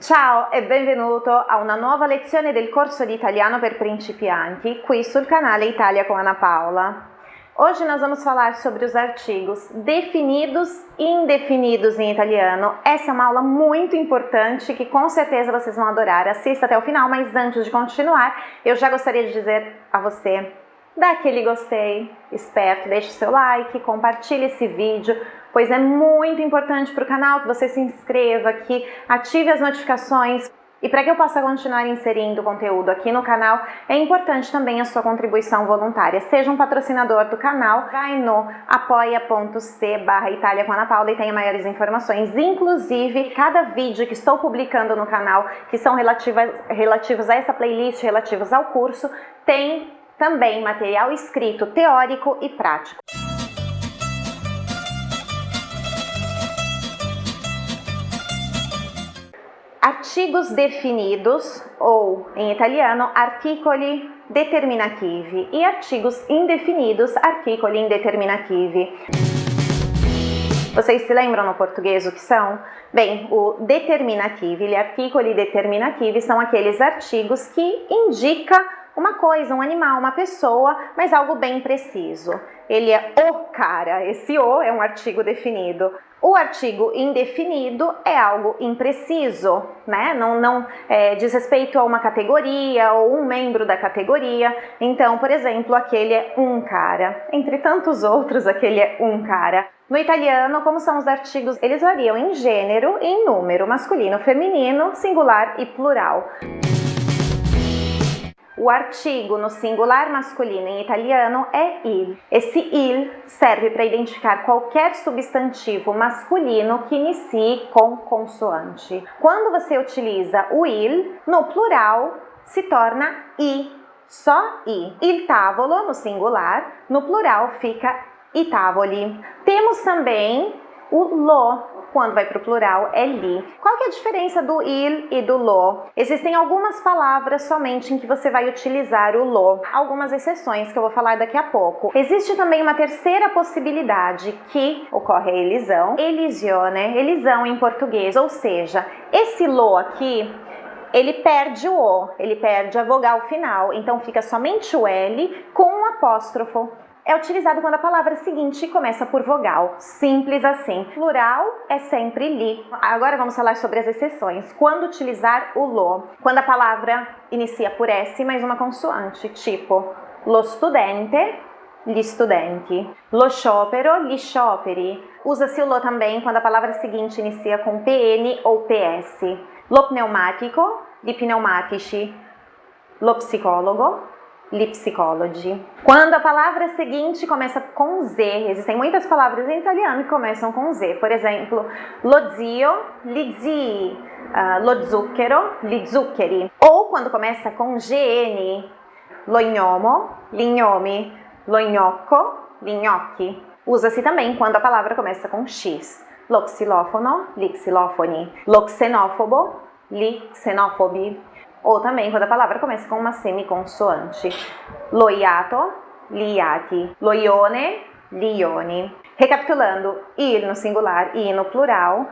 Ciao e benvenuto a una nuova lezione del corso di italiano per principianti qui sul canale Italia com Ana Paula. Hoje nós vamos falar sobre os artigos definidos e indefinidos em italiano. Essa é uma aula muito importante que com certeza vocês vão adorar. Assista até o final, mas antes de continuar, eu já gostaria de dizer a você, dá aquele gostei esperto, deixe seu like, compartilhe esse vídeo, pois é muito importante para o canal que você se inscreva aqui, ative as notificações, e para que eu possa continuar inserindo conteúdo aqui no canal, é importante também a sua contribuição voluntária. Seja um patrocinador do canal, vai no apoia.c barra Itália com Ana Paula e tenha maiores informações. Inclusive, cada vídeo que estou publicando no canal, que são relativas, relativos a essa playlist, relativos ao curso, tem também material escrito, teórico e prático. artigos definidos, ou em italiano, articoli determinativi, e artigos indefinidos, articoli indeterminativi. Vocês se lembram no português o que são? Bem, o determinativo e articoli determinativi são aqueles artigos que indicam uma coisa, um animal, uma pessoa, mas algo bem preciso. Ele é o cara, esse o é um artigo definido. O artigo indefinido é algo impreciso, né? Não, não é, diz respeito a uma categoria ou um membro da categoria. Então, por exemplo, aquele é um cara. Entre tantos outros, aquele é um cara. No italiano, como são os artigos? Eles variam em gênero e em número, masculino, feminino, singular e plural. O artigo no singular masculino em italiano é il. Esse il serve para identificar qualquer substantivo masculino que inicie com consoante. Quando você utiliza o il, no plural se torna i, só i. Il tavolo no singular, no plural fica i tavoli. Temos também o lo, quando vai para o plural, é li. Qual que é a diferença do il e do lo? Existem algumas palavras somente em que você vai utilizar o lo. Algumas exceções que eu vou falar daqui a pouco. Existe também uma terceira possibilidade que ocorre a elisão. Elisione, elisão em português, ou seja, esse lo aqui ele perde o O, ele perde a vogal final, então fica somente o L com um apóstrofo é utilizado quando a palavra seguinte começa por vogal, simples assim. Plural é sempre li. Agora vamos falar sobre as exceções. Quando utilizar o lo? Quando a palavra inicia por S mais uma consoante, tipo lo studente, gli studenti. Lo sciopero, gli scioperi. Usa-se o lo também quando a palavra seguinte inicia com PN ou PS. Lo pneumatico, gli pneumatici. Lo psicologo, Lipsicology. Quando a palavra seguinte começa com Z, existem muitas palavras em italiano que começam com Z, por exemplo, lo zio, li zii, uh, lo zucchero, li zuccheri. Ou quando começa com GN, lo gnomo, li gnomi, lo gnocco, li gnocchi. Usa-se também quando a palavra começa com X, lo xilófono, li xilofoni, lo xenófobo, li xenofobi ou também quando a palavra começa com uma semiconsoante. Loiato, liati. Loione, lioni. Recapitulando, ir no singular e no plural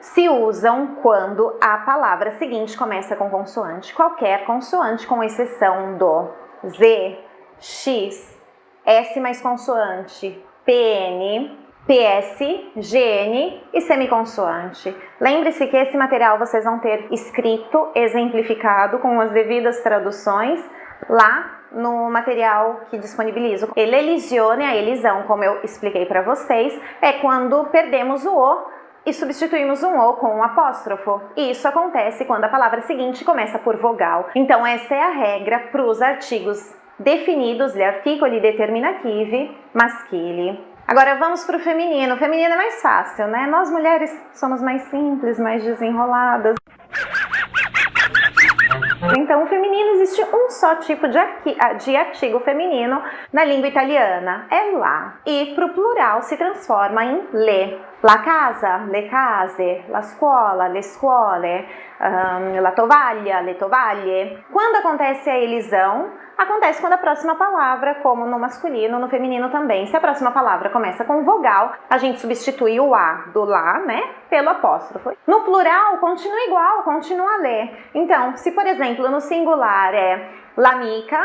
se usam quando a palavra seguinte começa com consoante. Qualquer consoante, com exceção do Z, X, S mais consoante, PN, PS, GN e semiconsoante. Lembre-se que esse material vocês vão ter escrito, exemplificado com as devidas traduções lá no material que disponibilizo. Elelisione, a elisão, como eu expliquei para vocês, é quando perdemos o O e substituímos um O com um apóstrofo. E isso acontece quando a palavra seguinte começa por vogal. Então essa é a regra para os artigos definidos, gli articoli determinativi maschili. Agora vamos para o feminino. O feminino é mais fácil, né? Nós mulheres somos mais simples, mais desenroladas. Então, o feminino existe um só tipo de, de artigo feminino na língua italiana, é lá. E para o plural se transforma em le. La casa, le case, la scuola, le scuole, um, la tovaglia, le tovaglie. Quando acontece a elisão, acontece quando a próxima palavra, como no masculino, no feminino também. Se a próxima palavra começa com vogal, a gente substitui o A do lá, né, pelo apóstrofo. No plural, continua igual, continua a ler. Então, se por exemplo, no singular é l'amica,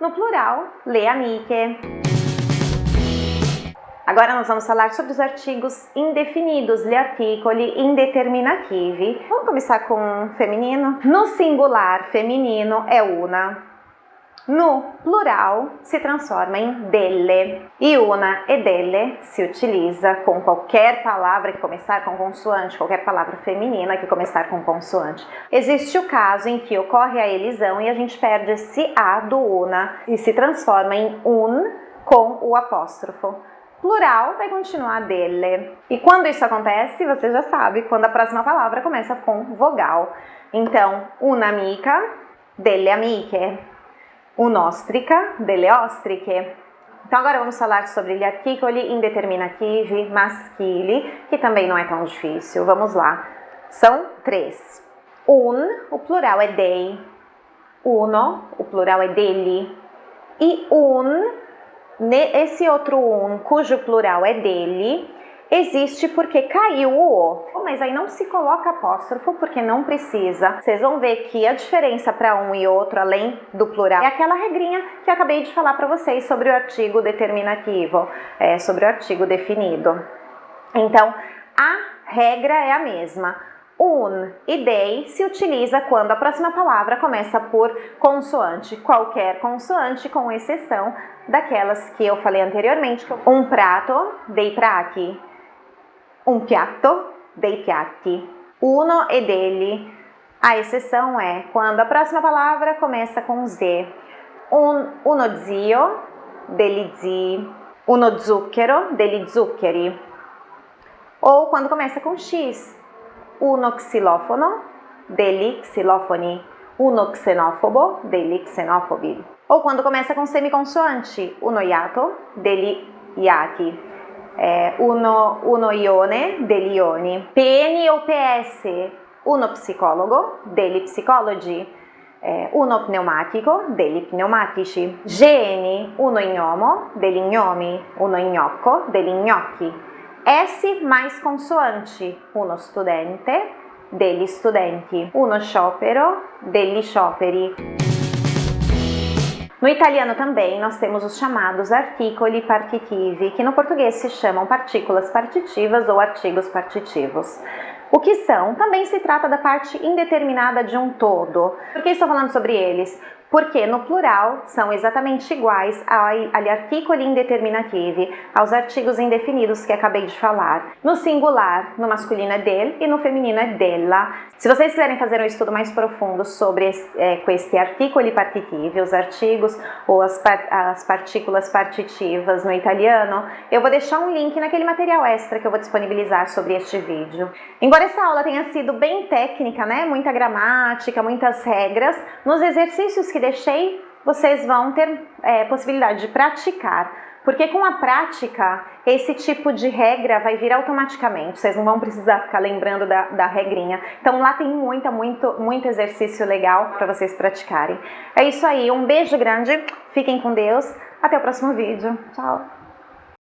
no plural, le amiche. Agora nós vamos falar sobre os artigos indefinidos, gli articoli indeterminativi. Vamos começar com feminino? No singular feminino é una. No plural se transforma em delle. E una e delle se utiliza com qualquer palavra que começar com consoante, qualquer palavra feminina que começar com consoante. Existe o caso em que ocorre a elisão e a gente perde esse A do una e se transforma em un com o apóstrofo plural vai continuar dele. E quando isso acontece, você já sabe, quando a próxima palavra começa com vogal. Então, un'amica, delle amiche. Un'ostrica, delle ostriche. Então agora vamos falar sobre gli articoli indeterminativi maschili, que também não é tão difícil. Vamos lá. São três. Un, o plural é dei. Uno, o plural é dele. E un, esse outro um, cujo plural é dele, existe porque caiu o O. Mas aí não se coloca apóstrofo porque não precisa. Vocês vão ver que a diferença para um e outro, além do plural, é aquela regrinha que eu acabei de falar para vocês sobre o artigo determinativo, é, sobre o artigo definido. Então, a regra é a mesma un e dei se utiliza quando a próxima palavra começa por consoante, qualquer consoante, com exceção daquelas que eu falei anteriormente, um prato, dei prati, um piatto, dei piatti, uno e dele. A exceção é quando a próxima palavra começa com Z, un, uno zio, degli zii, uno zucchero, degli zuccheri, ou quando começa com X, uno xilofono, degli xilofoni, uno xenofobo, degli xenofobi. Ou quando começa com semiconsoante, uno iato, degli iati. É, uno, uno ione, degli ioni. PN ou PS, uno psicologo, degli psicologi. É, uno pneumatico, degli pneumatici. GN, uno ignomo, degli gnomi. Uno gnocco, degli gnocchi. S mais consoante, uno studente, degli studenti, uno sciopero, degli scioperi. No italiano também nós temos os chamados articoli partitivi, que no português se chamam partículas partitivas ou artigos partitivos. O que são? Também se trata da parte indeterminada de um todo. Por que estou falando sobre eles? Porque no plural são exatamente iguais agli articoli indeterminativi, aos artigos indefinidos que acabei de falar. No singular, no masculino é del e no feminino é della. Se vocês quiserem fazer um estudo mais profundo sobre é, esse articoli partitivi, os artigos ou as, as partículas partitivas no italiano, eu vou deixar um link naquele material extra que eu vou disponibilizar sobre este vídeo. Embora essa aula tenha sido bem técnica, né, muita gramática, muitas regras, nos exercícios que deixei, vocês vão ter é, possibilidade de praticar, porque com a prática, esse tipo de regra vai vir automaticamente, vocês não vão precisar ficar lembrando da, da regrinha. Então lá tem muita, muito, muito exercício legal para vocês praticarem. É isso aí, um beijo grande, fiquem com Deus, até o próximo vídeo, tchau!